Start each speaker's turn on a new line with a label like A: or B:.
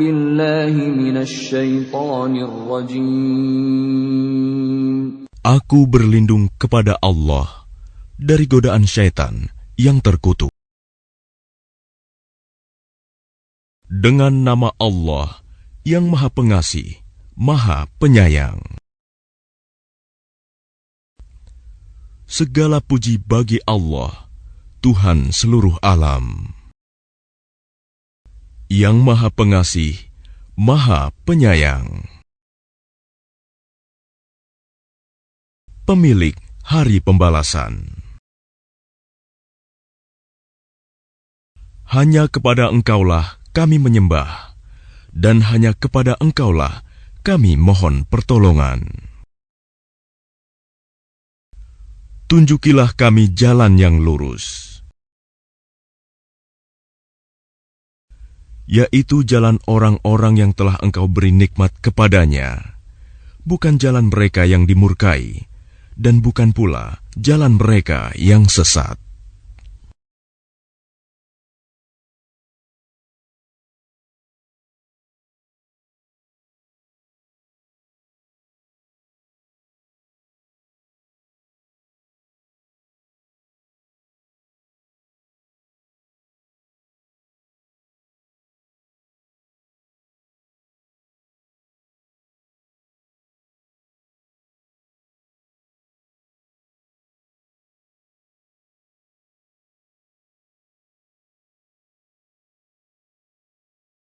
A: Billahi rajim.
B: Aku berlindung kepada Allah dari godaan syaitan yang terkutuk. Dengan nama Allah yang Maha Pengasih, Maha Penyayang. Segala puji bagi Allah, Tuhan seluruh alam. Yang Maha Pengasih, Maha Penyayang. Pemilik Hari Pembalasan. Hanya kepada Engkaulah kami menyembah, dan hanya kepada Engkaulah kami mohon pertolongan. Tunjukilah kami jalan yang lurus, yaitu jalan orang-orang yang telah Engkau beri nikmat kepadanya, bukan jalan mereka yang dimurkai, dan bukan pula jalan mereka yang sesat.